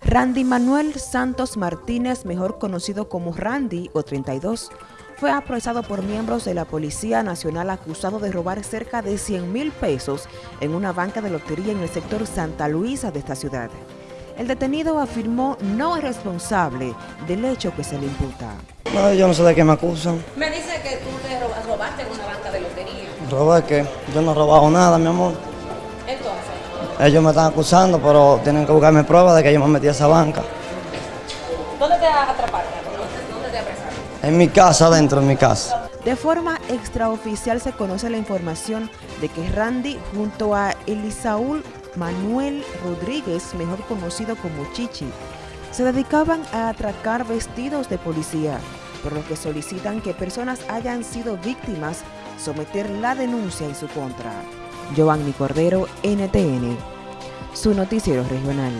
Randy Manuel Santos Martínez, mejor conocido como Randy o 32, fue apresado por miembros de la Policía Nacional acusado de robar cerca de 100 mil pesos en una banca de lotería en el sector Santa Luisa de esta ciudad. El detenido afirmó no es responsable del hecho que se le imputa. No, yo no sé de qué me acusan. Me dice que tú te robaste en una banca de lotería. ¿Robar qué? Yo no he robado nada, mi amor. Entonces, Ellos me están acusando, pero tienen que buscarme pruebas de que yo me metí a esa banca. ¿dónde te atraparon? ¿Dónde, dónde te apresaron? En mi casa, adentro, en mi casa. De forma extraoficial se conoce la información de que Randy junto a Elisaúl Manuel Rodríguez, mejor conocido como Chichi, se dedicaban a atracar vestidos de policía, por lo que solicitan que personas hayan sido víctimas someter la denuncia en su contra. Giovanni Cordero, NTN, su noticiero regional.